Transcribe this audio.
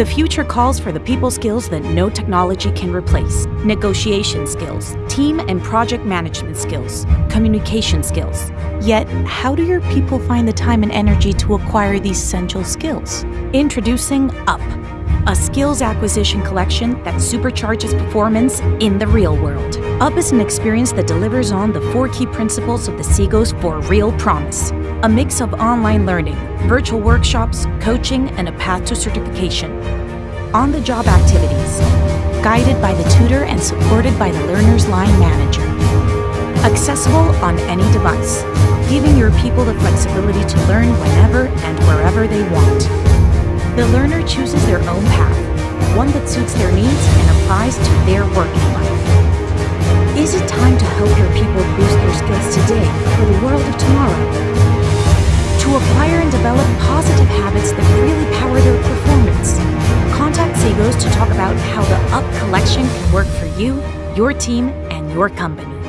The future calls for the people skills that no technology can replace. Negotiation skills, team and project management skills, communication skills. Yet, how do your people find the time and energy to acquire these essential skills? Introducing UP, a skills acquisition collection that supercharges performance in the real world. UP is an experience that delivers on the four key principles of the Cegos for real promise. A mix of online learning, virtual workshops, coaching, and a path to certification. On-the-job activities, guided by the tutor and supported by the learner's line manager. Accessible on any device, giving your people the flexibility to learn whenever and wherever they want. The learner chooses their own path, one that suits their needs and Cegos to talk about how the UP collection can work for you, your team, and your company.